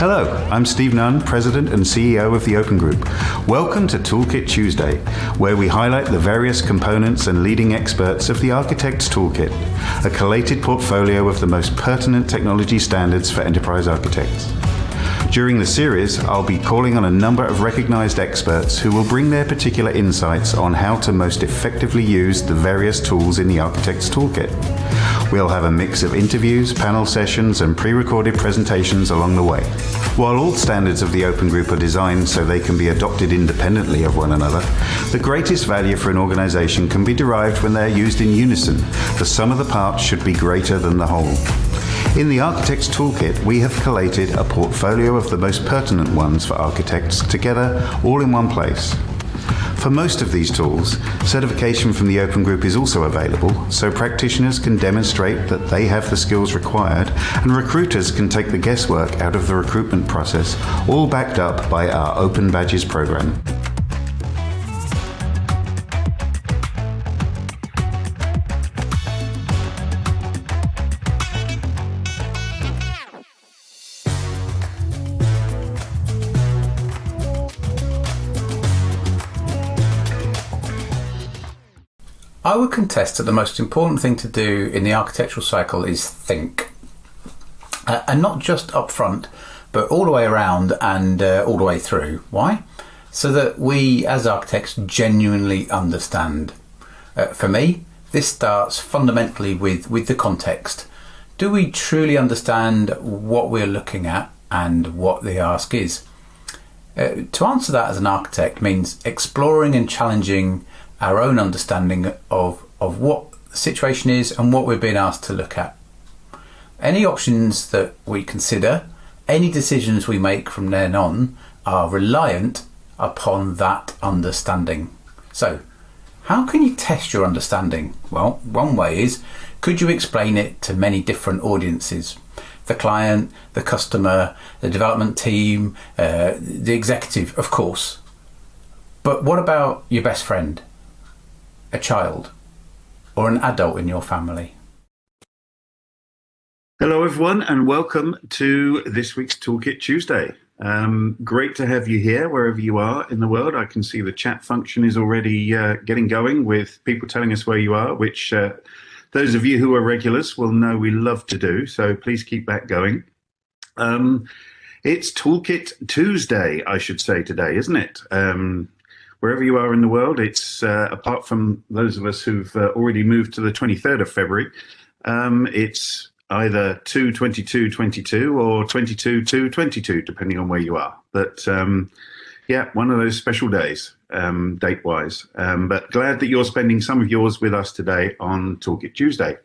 Hello, I'm Steve Nunn, President and CEO of the Open Group. Welcome to Toolkit Tuesday, where we highlight the various components and leading experts of the Architect's Toolkit, a collated portfolio of the most pertinent technology standards for enterprise architects. During the series, I'll be calling on a number of recognized experts who will bring their particular insights on how to most effectively use the various tools in the Architect's Toolkit. We'll have a mix of interviews, panel sessions, and pre-recorded presentations along the way. While all standards of the Open Group are designed so they can be adopted independently of one another, the greatest value for an organization can be derived when they're used in unison. The sum of the parts should be greater than the whole. In the Architect's Toolkit, we have collated a portfolio of the most pertinent ones for architects together all in one place. For most of these tools, certification from the Open Group is also available, so practitioners can demonstrate that they have the skills required, and recruiters can take the guesswork out of the recruitment process, all backed up by our Open Badges program. I would contest that the most important thing to do in the architectural cycle is think. Uh, and not just up front, but all the way around and uh, all the way through. Why? So that we as architects genuinely understand. Uh, for me, this starts fundamentally with, with the context. Do we truly understand what we're looking at and what the ask is? Uh, to answer that as an architect means exploring and challenging our own understanding of, of what the situation is and what we're being asked to look at. Any options that we consider, any decisions we make from then on are reliant upon that understanding. So, how can you test your understanding? Well, one way is could you explain it to many different audiences? The client, the customer, the development team, uh, the executive, of course. But what about your best friend? A child or an adult in your family? Hello, everyone, and welcome to this week's Toolkit Tuesday. Um, great to have you here wherever you are in the world. I can see the chat function is already uh, getting going with people telling us where you are, which uh, those of you who are regulars will know we love to do. So please keep that going. Um, it's Toolkit Tuesday, I should say today, isn't it? Um, wherever you are in the world, it's uh, apart from those of us who've uh, already moved to the 23rd of February, um, it's either 22222 or 22222, depending on where you are. But um, yeah, one of those special days, um, date wise. Um, but glad that you're spending some of yours with us today on Toolkit Tuesday.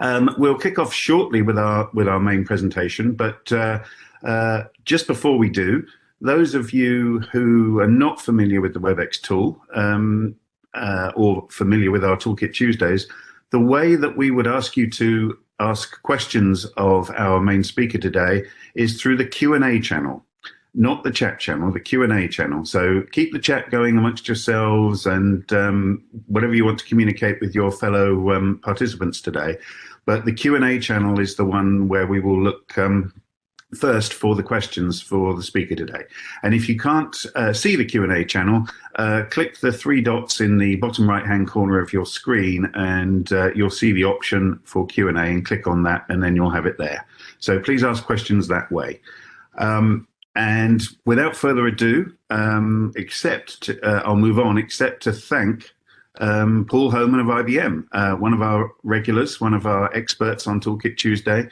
Um, we'll kick off shortly with our with our main presentation, but uh, uh, just before we do, those of you who are not familiar with the WebEx tool um, uh, or familiar with our Toolkit Tuesdays, the way that we would ask you to ask questions of our main speaker today is through the Q&A channel, not the chat channel, the Q&A channel. So keep the chat going amongst yourselves and um, whatever you want to communicate with your fellow um, participants today. But the Q&A channel is the one where we will look um, first for the questions for the speaker today. And if you can't uh, see the Q&A channel, uh, click the three dots in the bottom right hand corner of your screen and uh, you'll see the option for Q&A and click on that and then you'll have it there. So please ask questions that way. Um, and without further ado, um, except to, uh, I'll move on, except to thank um, Paul Homan of IBM, uh, one of our regulars, one of our experts on Toolkit Tuesday,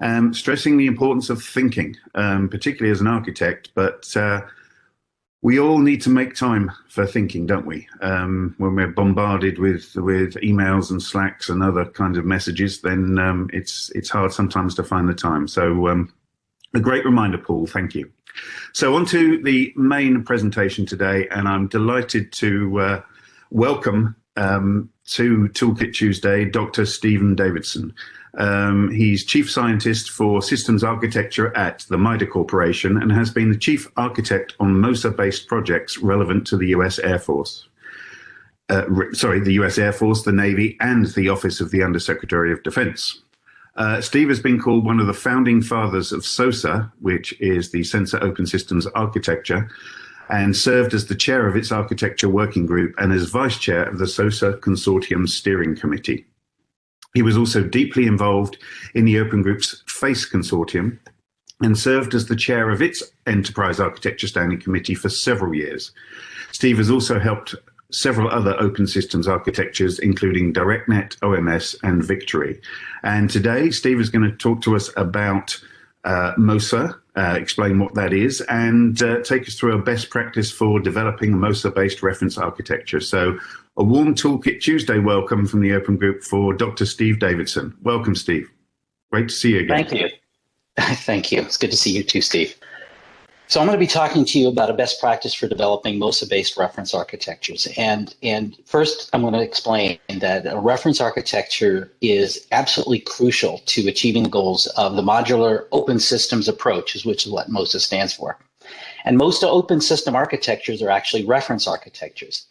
um, stressing the importance of thinking, um, particularly as an architect. But uh, we all need to make time for thinking, don't we? Um, when we're bombarded with with emails and slacks and other kinds of messages, then um, it's it's hard sometimes to find the time. So um, a great reminder, Paul. Thank you. So on to the main presentation today, and I'm delighted to uh, welcome um, to Toolkit Tuesday, Dr. Stephen Davidson. Um, he's chief scientist for systems architecture at the MITRE Corporation and has been the chief architect on MOSA-based projects relevant to the US Air Force. Uh, sorry, the US Air Force, the Navy, and the Office of the Undersecretary of Defense. Uh, Steve has been called one of the founding fathers of SOSA, which is the Sensor Open Systems Architecture, and served as the chair of its architecture working group and as vice chair of the SOSA Consortium Steering Committee. He was also deeply involved in the Open Group's FACE Consortium and served as the chair of its Enterprise Architecture Standing Committee for several years. Steve has also helped several other open systems architectures, including DirectNet, OMS, and Victory. And today, Steve is going to talk to us about uh, MOSA, uh, explain what that is, and uh, take us through a best practice for developing MOSA-based reference architecture. So a warm Toolkit Tuesday welcome from the Open Group for Dr. Steve Davidson. Welcome, Steve. Great to see you again. Thank you. Thank you. It's good to see you too, Steve. So I'm going to be talking to you about a best practice for developing MOSA-based reference architectures. And, and first, I'm going to explain that a reference architecture is absolutely crucial to achieving the goals of the modular open systems approach, which is what MOSA stands for. And most open system architectures are actually reference architectures.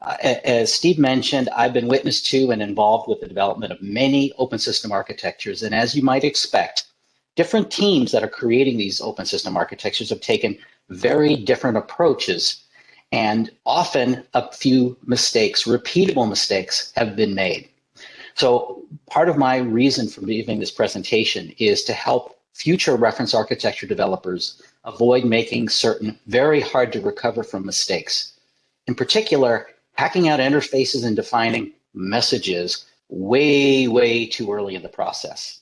Uh, as Steve mentioned, I've been witness to and involved with the development of many open system architectures. And as you might expect, different teams that are creating these open system architectures have taken very different approaches and often a few mistakes, repeatable mistakes have been made. So part of my reason for giving this presentation is to help future reference architecture developers avoid making certain very hard to recover from mistakes. In particular, hacking out interfaces and defining messages way, way too early in the process.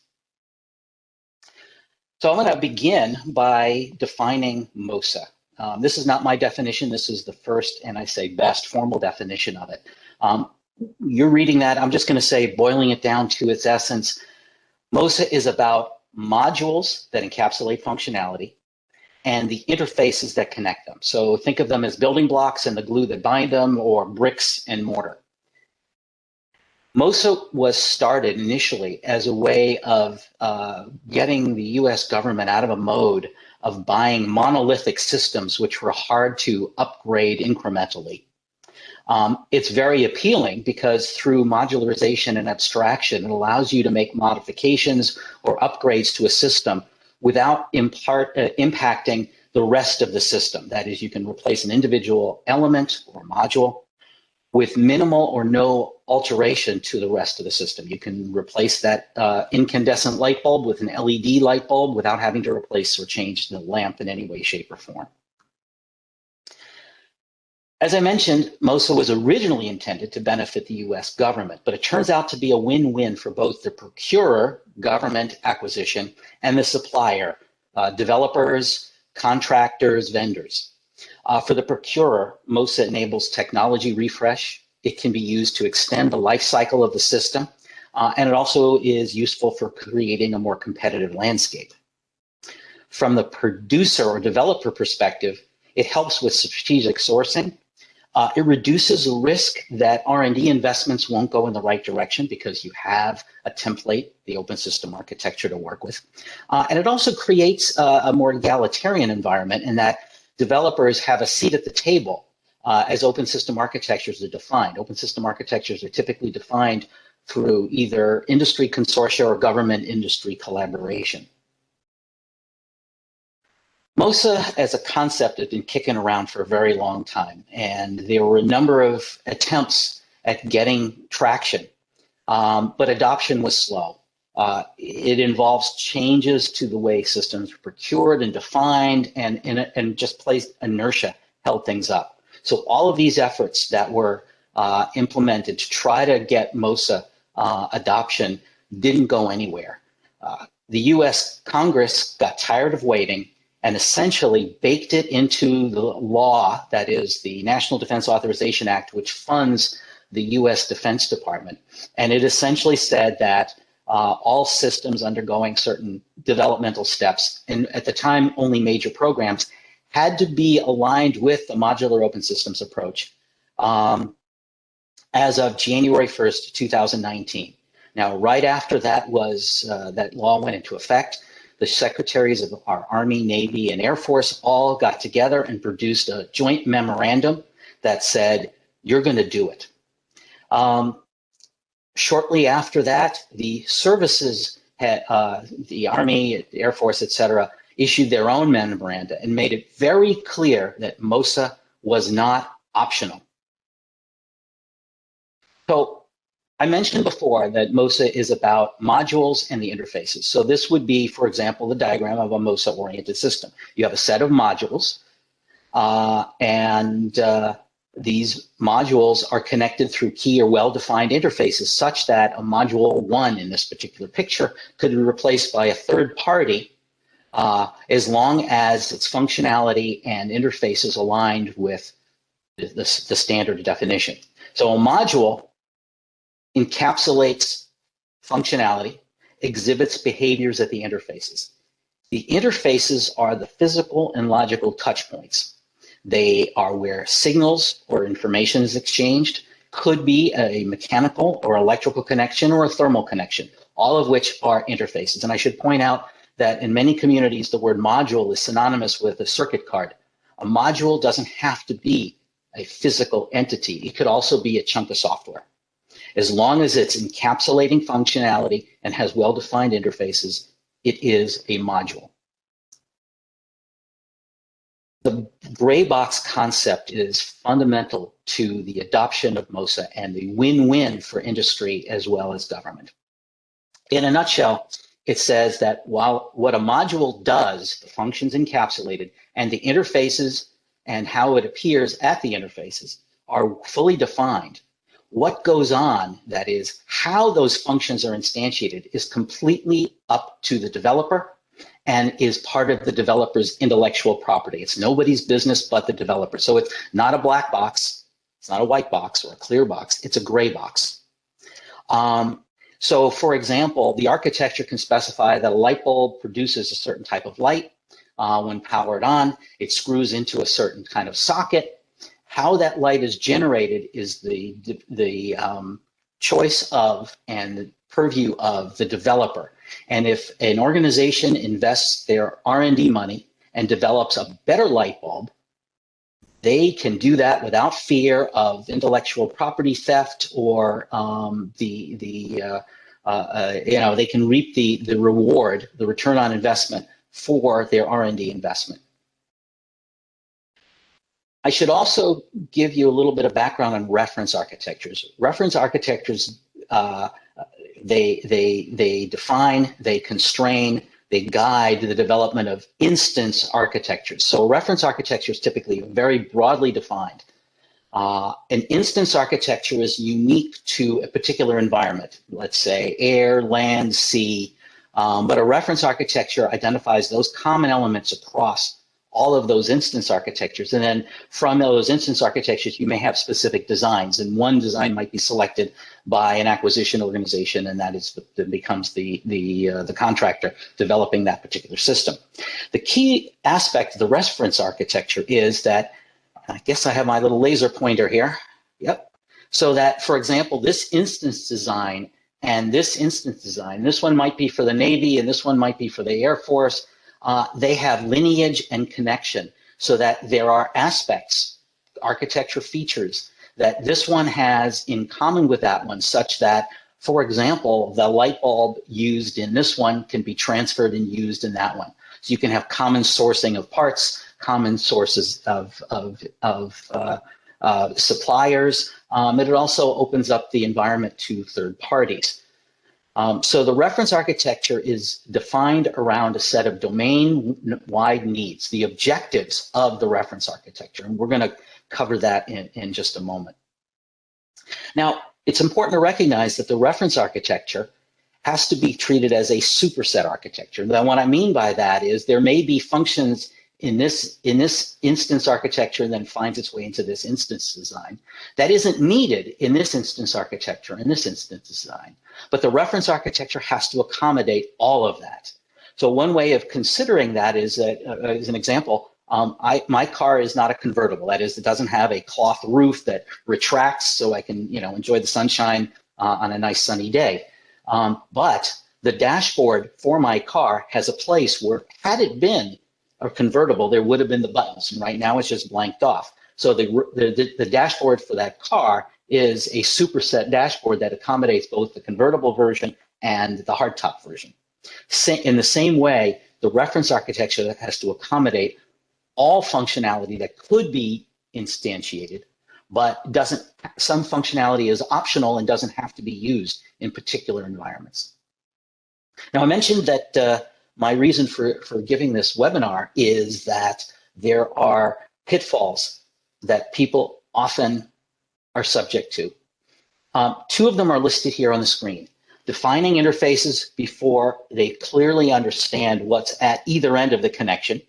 So I'm going to begin by defining MOSA. Um, this is not my definition. This is the first, and I say best, formal definition of it. Um, you're reading that. I'm just going to say, boiling it down to its essence, MOSA is about modules that encapsulate functionality and the interfaces that connect them. So think of them as building blocks and the glue that bind them or bricks and mortar. MOSA was started initially as a way of uh, getting the US government out of a mode of buying monolithic systems which were hard to upgrade incrementally. Um, it's very appealing because through modularization and abstraction, it allows you to make modifications or upgrades to a system without impart, uh, impacting the rest of the system. That is, you can replace an individual element or module with minimal or no alteration to the rest of the system. You can replace that uh, incandescent light bulb with an LED light bulb without having to replace or change the lamp in any way, shape, or form. As I mentioned, MOSA was originally intended to benefit the US government, but it turns out to be a win-win for both the procurer, government acquisition, and the supplier, uh, developers, contractors, vendors. Uh, for the procurer, MOSA enables technology refresh. It can be used to extend the life cycle of the system, uh, and it also is useful for creating a more competitive landscape. From the producer or developer perspective, it helps with strategic sourcing. Uh, it reduces the risk that R&D investments won't go in the right direction because you have a template, the open system architecture to work with. Uh, and it also creates a, a more egalitarian environment in that developers have a seat at the table uh, as open system architectures are defined. Open system architectures are typically defined through either industry consortia or government industry collaboration. MOSA as a concept had been kicking around for a very long time, and there were a number of attempts at getting traction, um, but adoption was slow. Uh, it involves changes to the way systems are procured and defined and, and, and just place inertia held things up. So all of these efforts that were uh, implemented to try to get MOSA uh, adoption didn't go anywhere. Uh, the US Congress got tired of waiting and essentially baked it into the law that is the National Defense Authorization Act, which funds the US Defense Department. And it essentially said that uh, all systems undergoing certain developmental steps, and at the time only major programs, had to be aligned with the modular open systems approach um, as of January 1st, 2019. Now, right after that was uh, that law went into effect, the secretaries of our Army, Navy, and Air Force all got together and produced a joint memorandum that said, you're going to do it. Um, Shortly after that, the services had, uh, the Army, Air Force, et cetera, issued their own memoranda and made it very clear that MOSA was not optional. So I mentioned before that MOSA is about modules and the interfaces. So this would be, for example, the diagram of a MOSA-oriented system. You have a set of modules, uh, and uh, these modules are connected through key or well-defined interfaces such that a module one in this particular picture could be replaced by a third party uh, as long as its functionality and interface is aligned with the, the, the standard definition. So a module encapsulates functionality, exhibits behaviors at the interfaces. The interfaces are the physical and logical touch points. They are where signals or information is exchanged, could be a mechanical or electrical connection or a thermal connection, all of which are interfaces. And I should point out that in many communities, the word module is synonymous with a circuit card. A module doesn't have to be a physical entity. It could also be a chunk of software. As long as it's encapsulating functionality and has well-defined interfaces, it is a module. The gray box concept is fundamental to the adoption of MOSA and the win-win for industry as well as government. In a nutshell, it says that while what a module does, the functions encapsulated, and the interfaces and how it appears at the interfaces are fully defined, what goes on, that is, how those functions are instantiated, is completely up to the developer and is part of the developer's intellectual property. It's nobody's business but the developer. So it's not a black box, it's not a white box or a clear box, it's a gray box. Um, so for example, the architecture can specify that a light bulb produces a certain type of light. Uh, when powered on, it screws into a certain kind of socket. How that light is generated is the, the, um, choice of and the purview of the developer. And if an organization invests their R&D money and develops a better light bulb, they can do that without fear of intellectual property theft or um, the the uh, uh, uh, you know they can reap the the reward, the return on investment for their R&D investment. I should also give you a little bit of background on reference architectures. Reference architectures uh, they, they, they define, they constrain, they guide the development of instance architectures. So reference architecture is typically very broadly defined. Uh, an instance architecture is unique to a particular environment, let's say air, land, sea, um, but a reference architecture identifies those common elements across all of those instance architectures. And then from those instance architectures, you may have specific designs. And one design might be selected by an acquisition organization, and that is that becomes the the uh, the contractor developing that particular system. The key aspect of the reference architecture is that I guess I have my little laser pointer here. Yep. So that, for example, this instance design and this instance design, this one might be for the Navy and this one might be for the Air Force uh, they have lineage and connection so that there are aspects, architecture features that this one has in common with that one such that, for example, the light bulb used in this one can be transferred and used in that one. So you can have common sourcing of parts, common sources of, of, of uh, uh, suppliers. Um, it also opens up the environment to third parties. Um, so the reference architecture is defined around a set of domain-wide needs, the objectives of the reference architecture. And we're going to cover that in, in just a moment. Now, it's important to recognize that the reference architecture has to be treated as a superset architecture. Now, what I mean by that is there may be functions in this in this instance architecture then finds its way into this instance design. That isn't needed in this instance architecture in this instance design. But the reference architecture has to accommodate all of that. So one way of considering that is that uh, as an example. Um, I, my car is not a convertible. That is it doesn't have a cloth roof that retracts so I can you know enjoy the sunshine uh, on a nice sunny day. Um, but the dashboard for my car has a place where had it been a convertible, there would have been the buttons. And right now it's just blanked off. So the, the, the dashboard for that car is a superset dashboard that accommodates both the convertible version and the hardtop version. In the same way, the reference architecture has to accommodate all functionality that could be instantiated, but doesn't, some functionality is optional and doesn't have to be used in particular environments. Now, I mentioned that uh, my reason for, for giving this webinar is that there are pitfalls that people often are subject to. Um, two of them are listed here on the screen. Defining interfaces before they clearly understand what's at either end of the connection.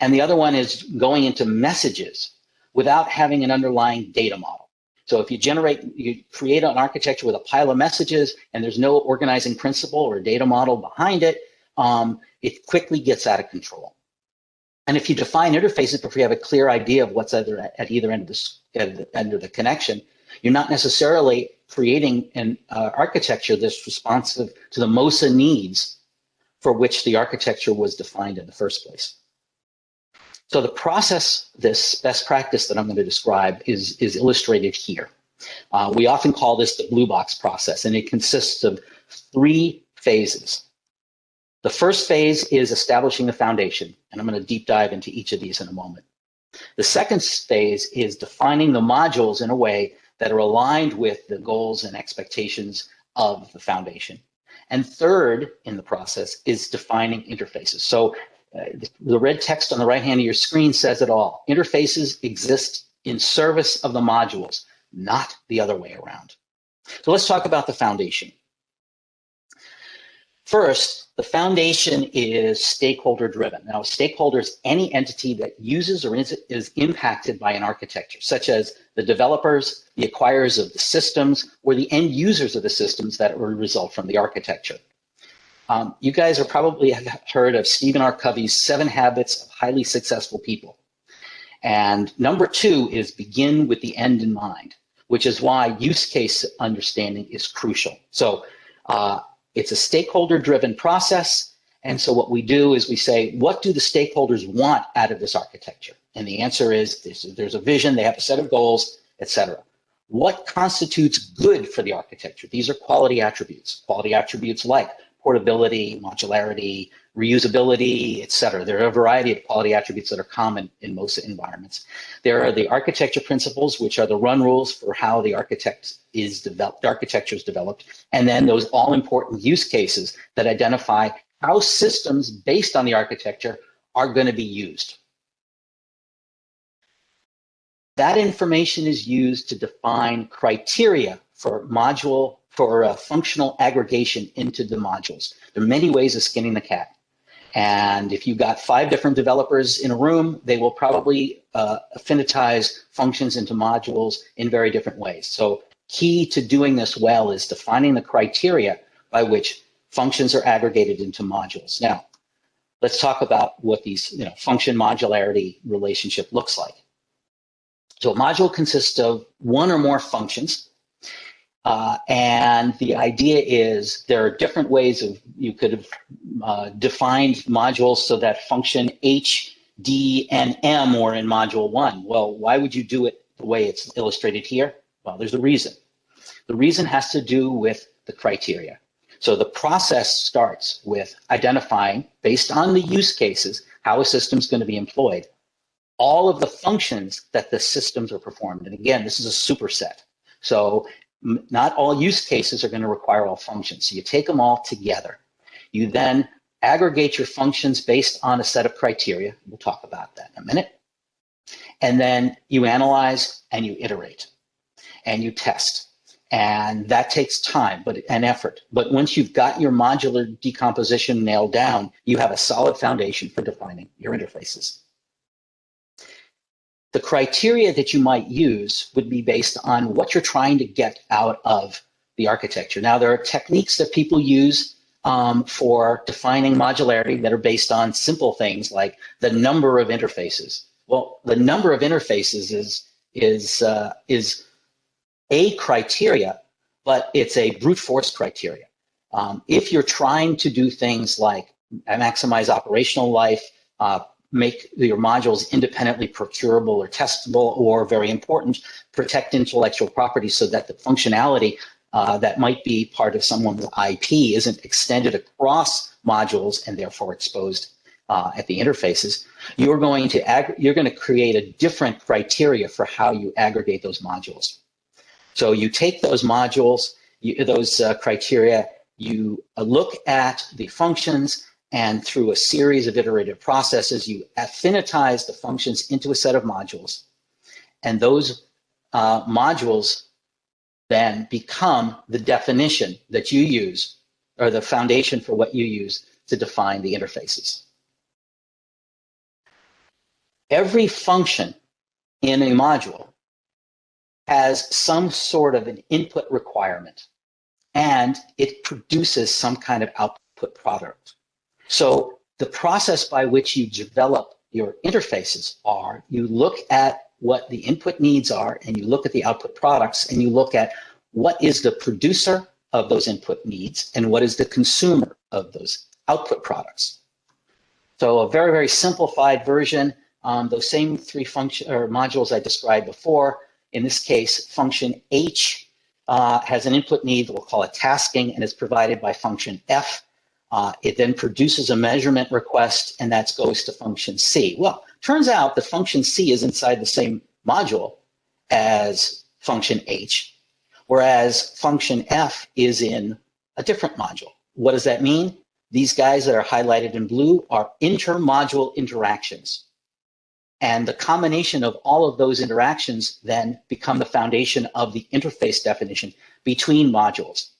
And the other one is going into messages without having an underlying data model. So if you generate, you create an architecture with a pile of messages and there's no organizing principle or data model behind it, um, it quickly gets out of control. And if you define interfaces before you have a clear idea of what's at either end of the, end of the connection, you're not necessarily creating an uh, architecture that's responsive to the MOSA needs for which the architecture was defined in the first place. So the process, this best practice that I'm going to describe is, is illustrated here. Uh, we often call this the blue box process, and it consists of three phases. The first phase is establishing the foundation, and I'm going to deep dive into each of these in a moment. The second phase is defining the modules in a way that are aligned with the goals and expectations of the foundation. And third in the process is defining interfaces. So uh, the red text on the right hand of your screen says it all. Interfaces exist in service of the modules, not the other way around. So let's talk about the foundation. First, the foundation is stakeholder driven. Now, stakeholder is any entity that uses or is, is impacted by an architecture, such as the developers, the acquirers of the systems, or the end users of the systems that will result from the architecture. Um, you guys are probably have heard of Stephen R. Covey's Seven Habits of Highly Successful People. And number two is begin with the end in mind, which is why use case understanding is crucial. So uh, it's a stakeholder driven process. And so what we do is we say, what do the stakeholders want out of this architecture? And the answer is there's, a vision, they have a set of goals, etc. What constitutes good for the architecture? These are quality attributes. Quality attributes like portability, modularity, reusability, et cetera. There are a variety of quality attributes that are common in most environments. There are the architecture principles, which are the run rules for how the architect is developed, architecture is developed, and then those all important use cases that identify how systems based on the architecture are going to be used. That information is used to define criteria for module for uh, functional aggregation into the modules. There are many ways of skinning the cat. And if you've got five different developers in a room, they will probably uh, affinitize functions into modules in very different ways. So key to doing this well is defining the criteria by which functions are aggregated into modules. Now, let's talk about what these you know, function modularity relationship looks like. So a module consists of one or more functions uh, and the idea is there are different ways of you could have uh, defined modules so that function H, D, and M were in module one. Well, why would you do it the way it's illustrated here? Well, there's a reason. The reason has to do with the criteria. So the process starts with identifying, based on the use cases, how a system is going to be employed, all of the functions that the systems are performed. And again, this is a superset. So not all use cases are going to require all functions. So you take them all together. You then aggregate your functions based on a set of criteria. We'll talk about that in a minute. And then you analyze and you iterate and you test. And that takes time but and effort. But once you've got your modular decomposition nailed down, you have a solid foundation for defining your interfaces. The criteria that you might use would be based on what you're trying to get out of the architecture. Now, there are techniques that people use um, for defining modularity that are based on simple things like the number of interfaces. Well, the number of interfaces is is uh, is a criteria, but it's a brute force criteria. Um, if you're trying to do things like maximize operational life, uh, make your modules independently procurable or testable, or very important, protect intellectual property so that the functionality uh, that might be part of someone's IP isn't extended across modules and therefore exposed uh, at the interfaces, you're going to you're going to create a different criteria for how you aggregate those modules. So you take those modules, you, those uh, criteria, you uh, look at the functions, and through a series of iterative processes, you affinitize the functions into a set of modules. And those uh, modules then become the definition that you use or the foundation for what you use to define the interfaces. Every function in a module has some sort of an input requirement and it produces some kind of output product. So the process by which you develop your interfaces are you look at what the input needs are and you look at the output products and you look at what is the producer of those input needs and what is the consumer of those output products. So a very, very simplified version, um, those same three function or modules I described before. In this case, function H uh, has an input need, that we'll call it tasking, and is provided by function F. Uh, it then produces a measurement request, and that goes to function C. Well, turns out the function C is inside the same module as function H, whereas function F is in a different module. What does that mean? These guys that are highlighted in blue are intermodule interactions. And the combination of all of those interactions then become the foundation of the interface definition between modules.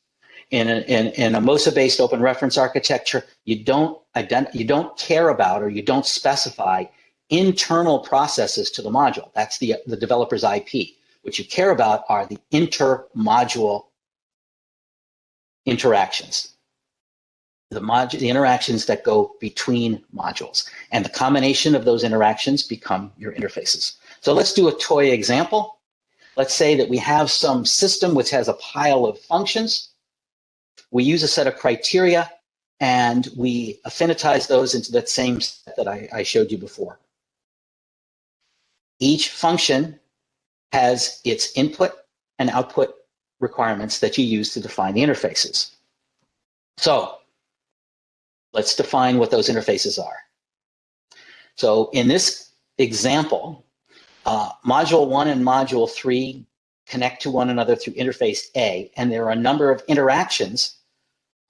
In a, in, in a MOSA-based open reference architecture, you don't, ident you don't care about or you don't specify internal processes to the module. That's the, the developer's IP. What you care about are the inter-module interactions the, module, the interactions that go between modules. And the combination of those interactions become your interfaces. So let's do a toy example. Let's say that we have some system which has a pile of functions. We use a set of criteria and we affinitize those into that same set that I, I showed you before. Each function has its input and output requirements that you use to define the interfaces. So Let's define what those interfaces are. So in this example, uh, module one and module three connect to one another through interface A, and there are a number of interactions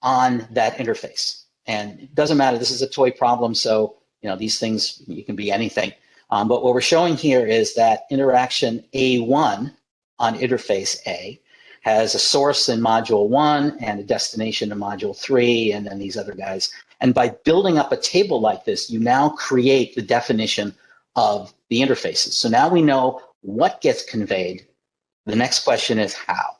on that interface. And it doesn't matter, this is a toy problem, so you know these things, you can be anything. Um, but what we're showing here is that interaction A1 on interface A has a source in module one and a destination in module three, and then these other guys and by building up a table like this, you now create the definition of the interfaces. So now we know what gets conveyed. The next question is how.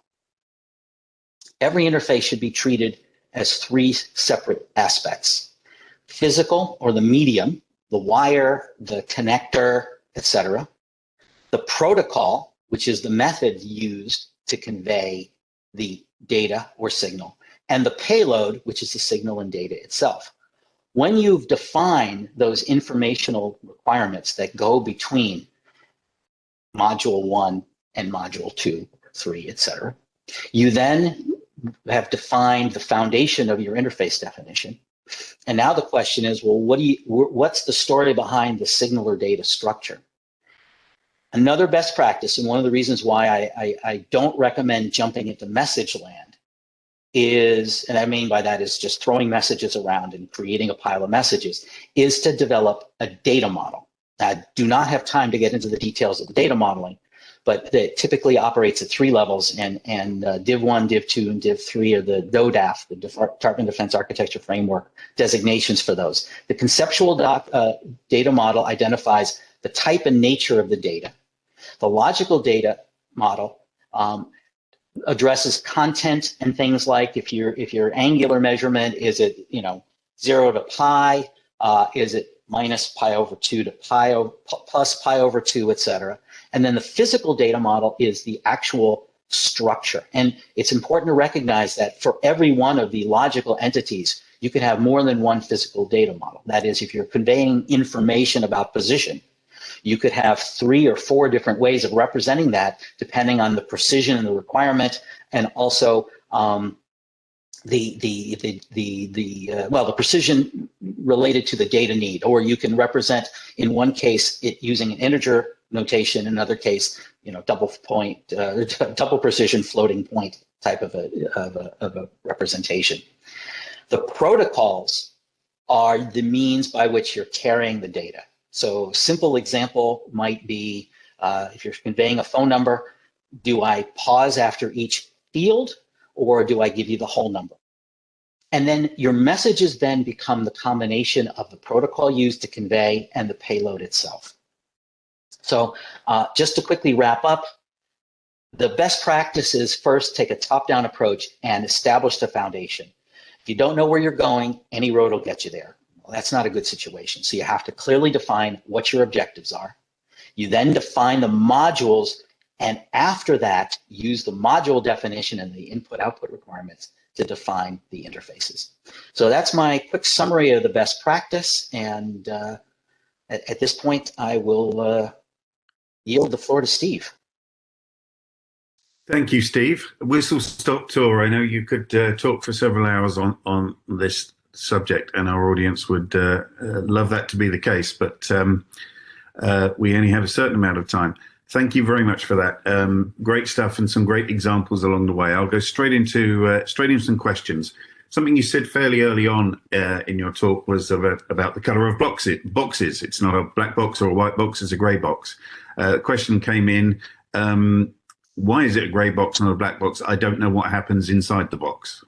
Every interface should be treated as three separate aspects. Physical or the medium, the wire, the connector, etc. The protocol, which is the method used to convey the data or signal and the payload, which is the signal and data itself. When you've defined those informational requirements that go between module one and module two, three, etc., you then have defined the foundation of your interface definition. And now the question is, well, what do you, what's the story behind the signal or data structure? Another best practice, and one of the reasons why I, I, I don't recommend jumping into message land, is, and I mean by that is just throwing messages around and creating a pile of messages, is to develop a data model. I do not have time to get into the details of the data modeling, but it typically operates at three levels, and, and uh, Div 1, Div 2, and Div 3 are the DODAF, the Department of Defense Architecture Framework designations for those. The conceptual doc, uh, data model identifies the type and nature of the data. The logical data model um, addresses content and things like if your if your angular measurement is it you know zero to pi, uh, is it minus pi over two to pi plus pi over two, etc. And then the physical data model is the actual structure. And it's important to recognize that for every one of the logical entities, you can have more than one physical data model. That is, if you're conveying information about position, you could have three or four different ways of representing that depending on the precision and the requirement and also um, the the the the the uh, well the precision related to the data need, or you can represent in one case it using an integer notation, in another case you know double point uh, double precision floating point type of a, of a of a representation. The protocols are the means by which you're carrying the data. So simple example might be uh, if you're conveying a phone number, do I pause after each field or do I give you the whole number? And then your messages then become the combination of the protocol used to convey and the payload itself. So uh, just to quickly wrap up, the best practice is first take a top-down approach and establish the foundation. If you don't know where you're going, any road will get you there. Well, that's not a good situation. So you have to clearly define what your objectives are. You then define the modules and after that, use the module definition and the input output requirements to define the interfaces. So that's my quick summary of the best practice. And uh, at, at, this point, I will uh, yield the floor to Steve. Thank you, Steve. Whistle stop tour. I know you could uh, talk for several hours on, on this subject and our audience would uh, uh, love that to be the case, but um, uh, we only have a certain amount of time. Thank you very much for that. Um, great stuff and some great examples along the way. I'll go straight into uh, straight into some questions. Something you said fairly early on uh, in your talk was about, about the color of boxes. boxes. It's not a black box or a white box, it's a gray box. Uh, question came in, um, why is it a gray box, not a black box? I don't know what happens inside the box.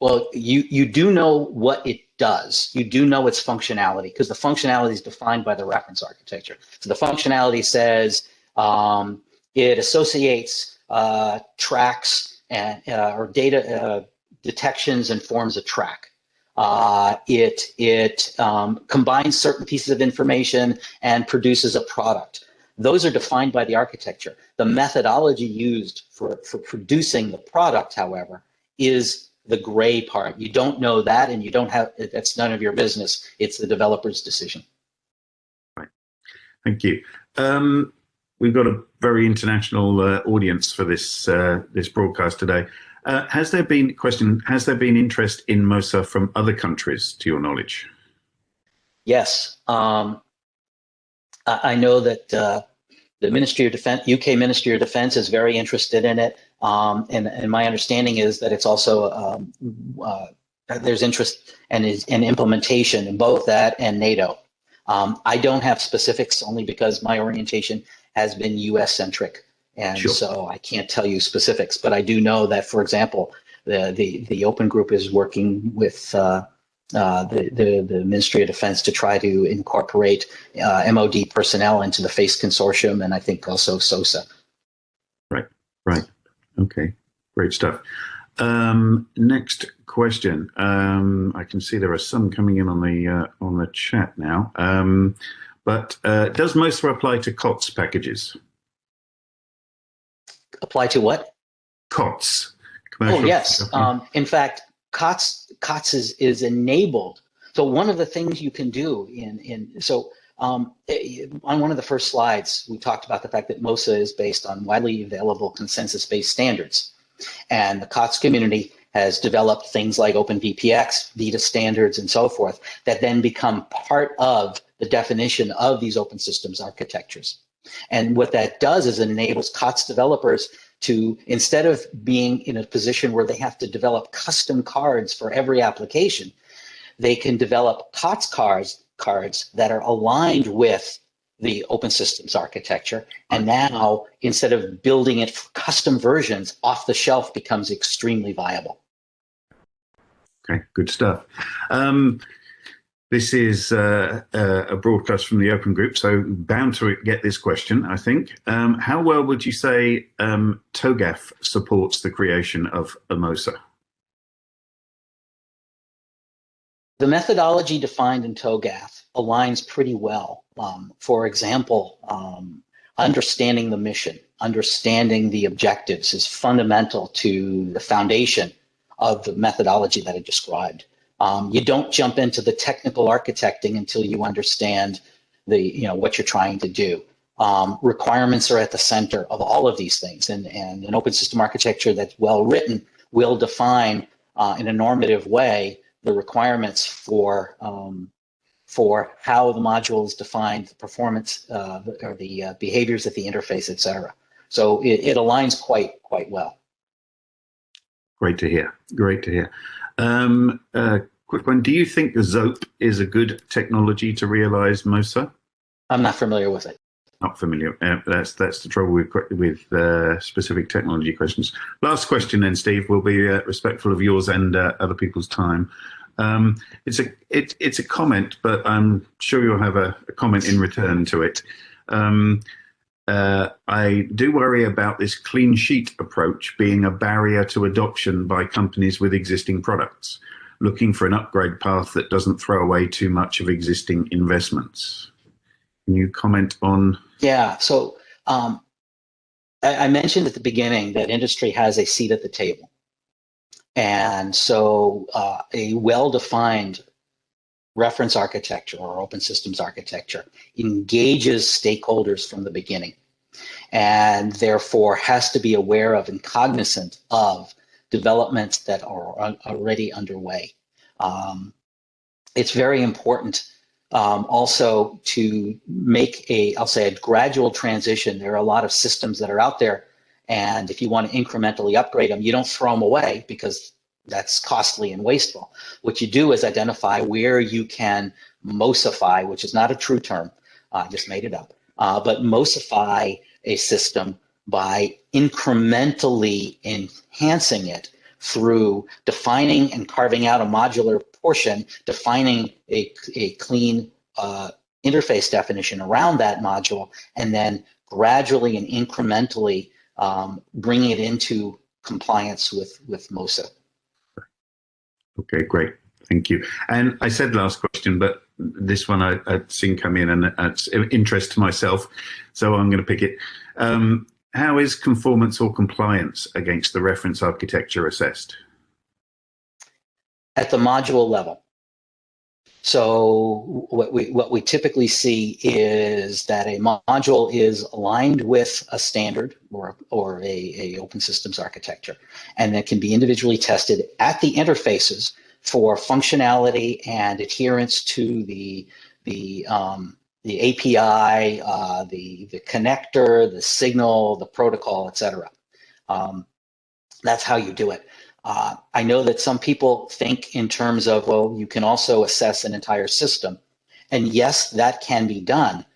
Well, you, you do know what it does. You do know its functionality because the functionality is defined by the reference architecture. So the functionality says um, it associates uh, tracks and uh, or data uh, detections and forms a track. Uh, it it um, combines certain pieces of information and produces a product. Those are defined by the architecture. The methodology used for, for producing the product, however, is the gray part. You don't know that and you don't have, that's none of your business. It's the developer's decision. Right. Thank you. Um, we've got a very international uh, audience for this uh, this broadcast today. Uh, has there been question? Has there been interest in MOSA from other countries, to your knowledge? Yes, um, I know that uh, the Ministry of Defense, UK Ministry of Defense, is very interested in it, um, and, and, my understanding is that it's also um, uh, there's interest and is in implementation in both that and NATO. Um, I don't have specifics only because my orientation has been US centric. And sure. so I can't tell you specifics, but I do know that, for example, the, the, the open group is working with uh, uh, the, the, the, Ministry of Defense to try to incorporate uh, MOD personnel into the FACE consortium and I think also SOSA. Right, right. Okay, great stuff. Um, next question. Um, I can see there are some coming in on the uh, on the chat now. Um, but uh, does MOSA apply to COTS packages? Apply to what? COTS. Oh, yes. Um, in fact, COTS, COTS is, is enabled. So one of the things you can do in, in so um, eh, on one of the first slides, we talked about the fact that MOSA is based on widely available consensus-based standards. And the COTS community has developed things like OpenVPX, VITA standards, and so forth that then become part of the definition of these open systems architectures. And what that does is it enables COTS developers to, instead of being in a position where they have to develop custom cards for every application, they can develop COTS cards, cards that are aligned with the open systems architecture. And now, instead of building it for custom versions, off the shelf becomes extremely viable. Okay, good stuff. Um, this is uh, uh, a broadcast from the Open Group, so bound to get this question, I think. Um, how well would you say um, TOGAF supports the creation of MOSA? The methodology defined in TOGAF aligns pretty well. Um, for example, um, understanding the mission, understanding the objectives is fundamental to the foundation of the methodology that I described. Um, you don't jump into the technical architecting until you understand the, you know, what you're trying to do. Um, requirements are at the center of all of these things and, and an open system architecture that's well written will define uh, in a normative way the requirements for um, for how the module is defined, the performance uh, or the uh, behaviors at the interface, et cetera. So it, it, aligns quite quite well. Great to hear. Great to hear. Um, uh, quick one. Do you think the ZOAP is a good technology to realize MOSA? I'm not familiar with it. Not familiar. Uh, that's that's the trouble with with uh, specific technology questions. Last question, then, Steve. We'll be uh, respectful of yours and uh, other people's time. Um, it's a it, it's a comment, but I'm sure you'll have a, a comment in return to it. Um, uh, I do worry about this clean sheet approach being a barrier to adoption by companies with existing products, looking for an upgrade path that doesn't throw away too much of existing investments. Can you comment on? Yeah, so um, I, I mentioned at the beginning that industry has a seat at the table. And so uh, a well-defined reference architecture or open systems architecture engages stakeholders from the beginning and therefore has to be aware of and cognizant of developments that are already underway. Um, it's very important um, also to make a, I'll say a gradual transition. There are a lot of systems that are out there and if you want to incrementally upgrade them, you don't throw them away because that's costly and wasteful. What you do is identify where you can MOSify, which is not a true term, I just made it up, uh, but MOSify a system by incrementally enhancing it through defining and carving out a modular portion, defining a, a clean uh, interface definition around that module, and then gradually and incrementally um, bringing it into compliance with, with MOSA. Okay, great. Thank you. And I said last question, but this one I, would seen come in and it's interest to myself, so I'm going to pick it. Um, how is conformance or compliance against the reference architecture assessed? At the module level. So what we what we typically see is that a module is aligned with a standard or or a, a open systems architecture, and that can be individually tested at the interfaces for functionality and adherence to the the um, the API, uh, the the connector, the signal, the protocol, etc. Um, that's how you do it. Uh, I know that some people think in terms of, well, you can also assess an entire system. And yes, that can be done,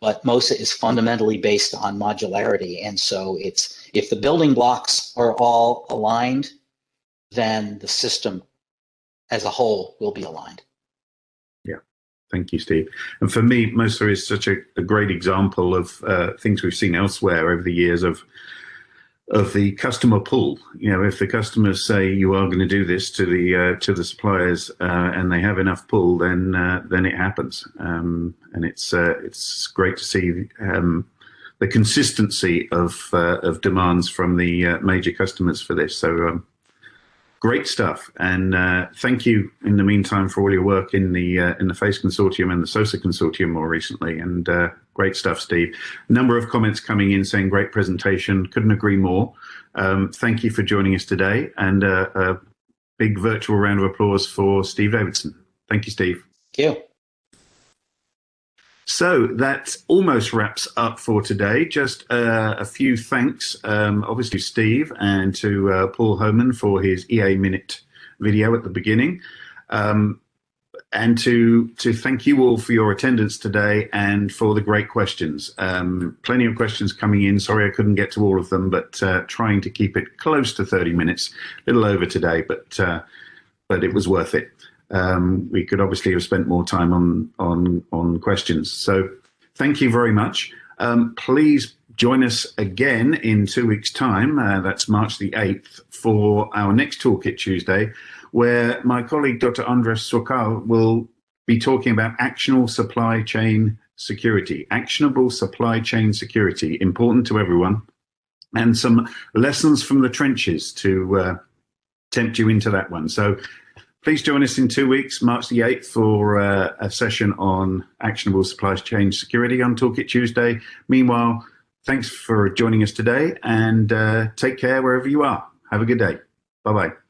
but MOSA is fundamentally based on modularity. And so it's if the building blocks are all aligned, then the system as a whole will be aligned. Yeah, thank you, Steve. And for me, MOSA is such a, a great example of uh, things we've seen elsewhere over the years of of the customer pull. You know, if the customers say you are going to do this to the uh, to the suppliers uh, and they have enough pull, then uh, then it happens. Um, and it's uh, it's great to see um, the consistency of uh, of demands from the uh, major customers for this. So. Um, great stuff, and thank you in the meantime for all your work in the in the FACE consortium and the SOSA consortium more recently. And Great stuff, Steve. A number of comments coming in saying great presentation. Couldn't agree more. Um, thank you for joining us today and uh, a big virtual round of applause for Steve Davidson. Thank you, Steve. Thank you. So that almost wraps up for today. Just uh, a few thanks, um, obviously, Steve and to uh, Paul Homan for his EA Minute video at the beginning. Um, and to to thank you all for your attendance today and for the great questions. Um, plenty of questions coming in. Sorry I couldn't get to all of them, but uh, trying to keep it close to 30 minutes, a little over today, but uh, but it was worth it. Um, we could obviously have spent more time on on on questions. So thank you very much. Um, please join us again in two weeks' time. Uh, that's March the 8th for our next Toolkit Tuesday where my colleague Dr. Andras Szakal will be talking about actionable supply chain security, actionable supply chain security, important to everyone, and some lessons from the trenches to uh, tempt you into that one. So please join us in two weeks, March the 8th, for uh, a session on actionable supply chain security on Toolkit Tuesday. Meanwhile, thanks for joining us today and uh, take care wherever you are. Have a good day. Bye bye.